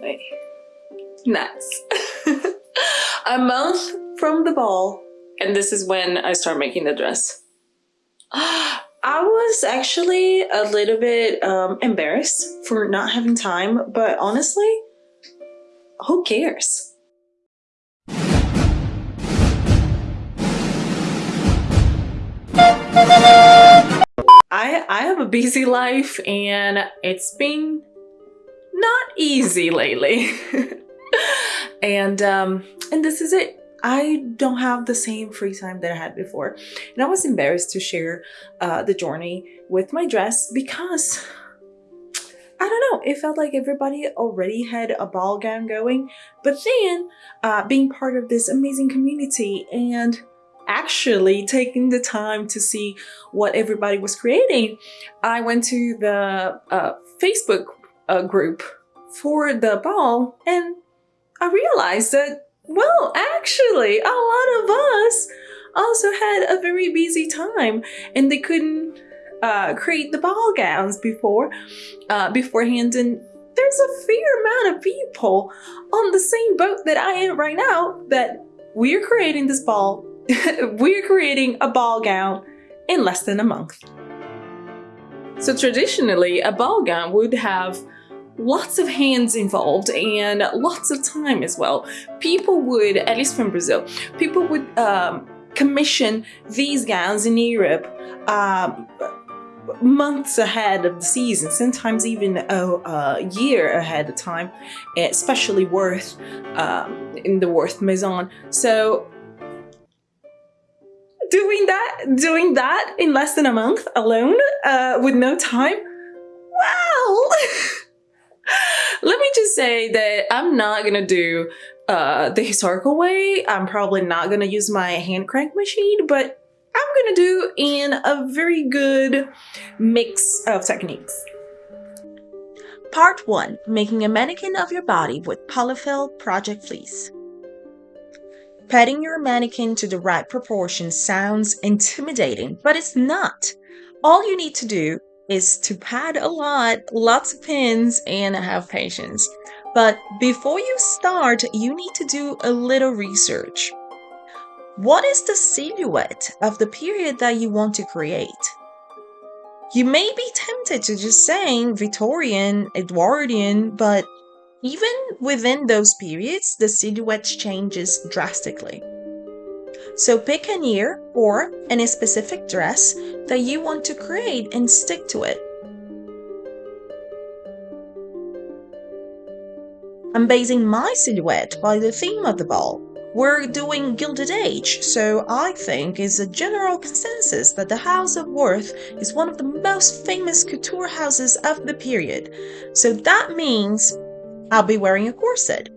Wait. Nuts. a month from the ball, and this is when I start making the dress. I was actually a little bit um, embarrassed for not having time, but honestly, who cares? I I have a busy life and it's been not easy lately. and um and this is it. I don't have the same free time that I had before. And I was embarrassed to share uh, the journey with my dress because I don't know, it felt like everybody already had a ball gown going. But then uh, being part of this amazing community and actually taking the time to see what everybody was creating, I went to the uh, Facebook uh, group for the ball and I realized that, well, actually, a lot of us also had a very busy time and they couldn't uh, create the ball gowns before uh, beforehand and there's a fair amount of people on the same boat that I am right now that we're creating this ball we're creating a ball gown in less than a month. So traditionally, a ball gown would have lots of hands involved and lots of time as well. People would, at least from Brazil, people would um, commission these gowns in Europe um, months ahead of the season, sometimes even a, a, year ahead of time, especially Worth um, in the Worth Maison. So doing that, doing that in less than a month alone uh, with no time. Say that I'm not gonna do uh, the historical way. I'm probably not gonna use my hand crank machine, but I'm gonna do in a very good mix of techniques. Part 1. Making a mannequin of your body with Polyfill Project Fleece. Padding your mannequin to the right proportion sounds intimidating, but it's not. All you need to do is to pad a lot, lots of pins, and have patience. But before you start, you need to do a little research. What is the silhouette of the period that you want to create? You may be tempted to just say Victorian, Edwardian, but even within those periods, the silhouette changes drastically. So pick an year or any specific dress that you want to create and stick to it. I'm basing my silhouette by the theme of the ball. We're doing Gilded Age, so I think it's a general consensus that the House of Worth is one of the most famous couture houses of the period. So that means I'll be wearing a corset.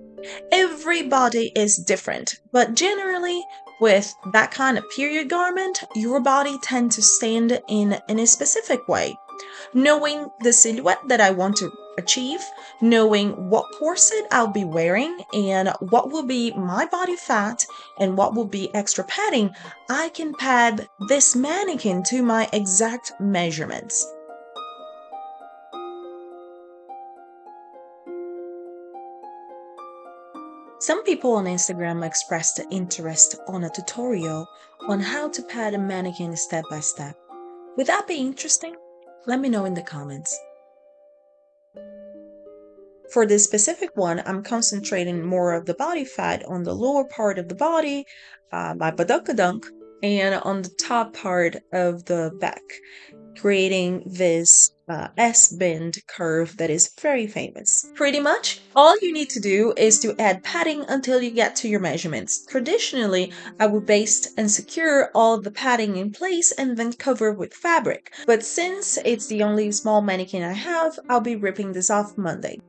Everybody is different, but generally, with that kind of period garment, your body tends to stand in, in a specific way. Knowing the silhouette that I want to achieve, knowing what corset I'll be wearing and what will be my body fat and what will be extra padding, I can pad this mannequin to my exact measurements. Some people on Instagram expressed interest on a tutorial on how to pad a mannequin step by step. Would that be interesting? Let me know in the comments. For this specific one, I'm concentrating more of the body fat on the lower part of the body, uh, my and on the top part of the back, creating this uh, S-bend curve that is very famous. Pretty much, all you need to do is to add padding until you get to your measurements. Traditionally, I would baste and secure all the padding in place and then cover with fabric. But since it's the only small mannequin I have, I'll be ripping this off Monday.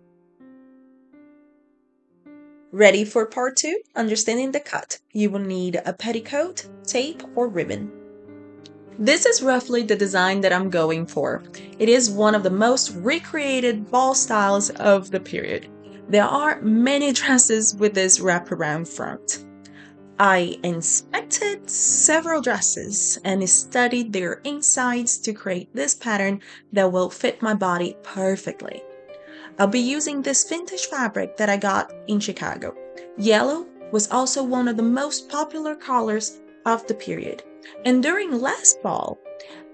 Ready for part 2? Understanding the cut. You will need a petticoat, tape, or ribbon. This is roughly the design that I'm going for. It is one of the most recreated ball styles of the period. There are many dresses with this wraparound front. I inspected several dresses and studied their insides to create this pattern that will fit my body perfectly. I'll be using this vintage fabric that I got in Chicago. Yellow was also one of the most popular colors of the period. And during last fall,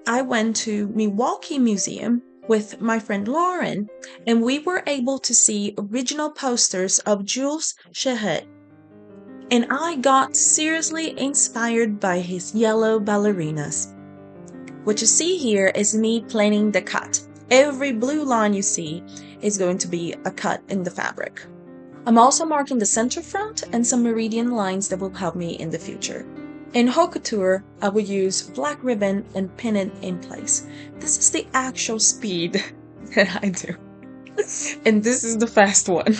I went to Milwaukee Museum with my friend Lauren, and we were able to see original posters of Jules Cheret. And I got seriously inspired by his yellow ballerinas. What you see here is me planning the cut. Every blue line you see is going to be a cut in the fabric. I'm also marking the center front and some meridian lines that will help me in the future. In haute couture, I would use black ribbon and pin it in place. This is the actual speed that I do. and this is the fast one.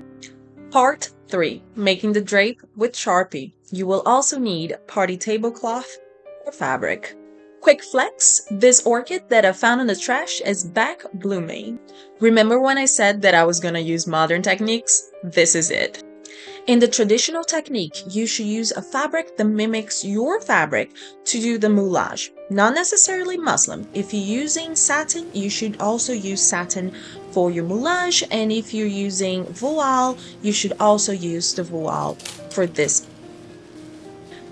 Part 3. Making the drape with Sharpie. You will also need party tablecloth or fabric. Quick flex, this orchid that I found in the trash is back blooming. Remember when I said that I was gonna use modern techniques? This is it. In the traditional technique, you should use a fabric that mimics your fabric to do the moulage, not necessarily muslin. If you're using satin, you should also use satin for your moulage, and if you're using voile, you should also use the voile for this.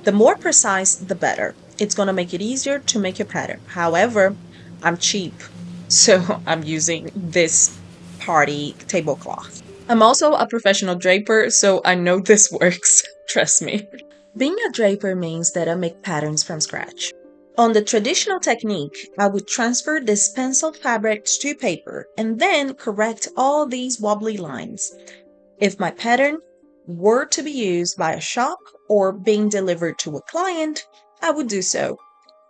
The more precise, the better. It's going to make it easier to make your pattern. However, I'm cheap, so I'm using this party tablecloth. I'm also a professional draper, so I know this works. Trust me. Being a draper means that I make patterns from scratch. On the traditional technique, I would transfer this penciled fabric to paper and then correct all these wobbly lines. If my pattern were to be used by a shop or being delivered to a client, I would do so.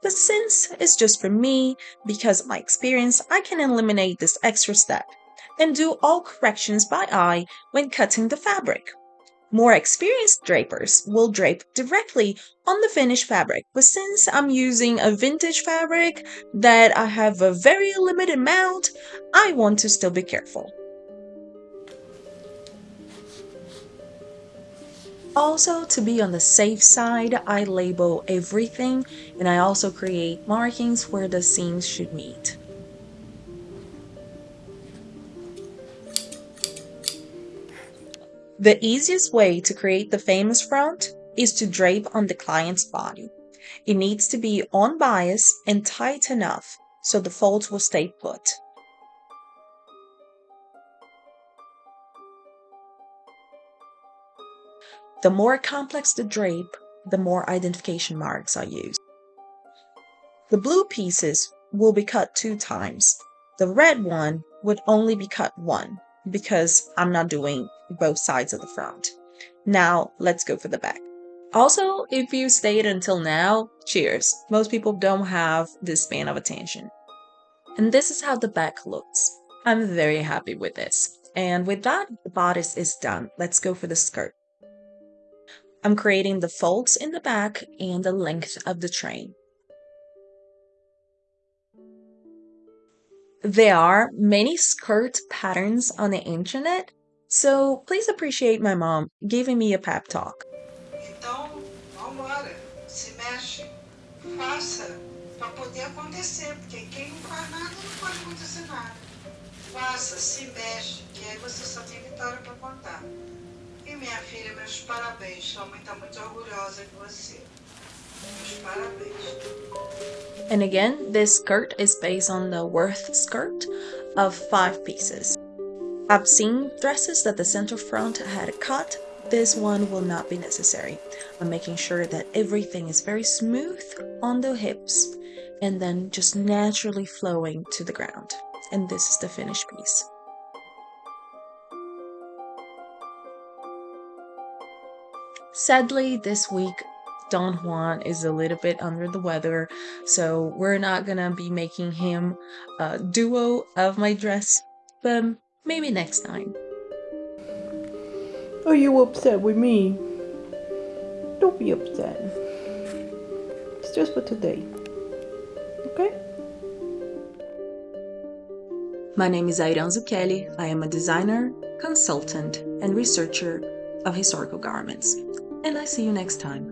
But since it's just for me, because of my experience, I can eliminate this extra step and do all corrections by eye when cutting the fabric. More experienced drapers will drape directly on the finished fabric, but since I'm using a vintage fabric that I have a very limited amount, I want to still be careful. Also, to be on the safe side, I label everything and I also create markings where the seams should meet. The easiest way to create the famous front is to drape on the client's body. It needs to be on bias and tight enough so the folds will stay put. The more complex the drape, the more identification marks are used. The blue pieces will be cut two times. The red one would only be cut one because I'm not doing both sides of the front. Now let's go for the back. Also, if you stayed until now, cheers. Most people don't have this span of attention. And this is how the back looks. I'm very happy with this. And with that, the bodice is done. Let's go for the skirt. I'm creating the folds in the back and the length of the train. There are many skirt patterns on the internet, so please appreciate my mom giving me a pep talk. Então, vambora, se mexe, faça poder acontecer, porque quem não faz nada não pode acontecer nada. Faça, se mexe, que aí você só tem vitória contar. E minha filha, meus parabéns, sua mãe muito orgulhosa de você. And again, this skirt is based on the Worth skirt of five pieces. I've seen dresses that the center front had cut. This one will not be necessary. I'm making sure that everything is very smooth on the hips and then just naturally flowing to the ground. And this is the finished piece. Sadly, this week Don Juan is a little bit under the weather, so we're not gonna be making him a duo of my dress, but maybe next time. Are you upset with me? Don't be upset. It's just for today. Okay? My name is Airan Zucchelli. I am a designer, consultant, and researcher of historical garments. And I see you next time.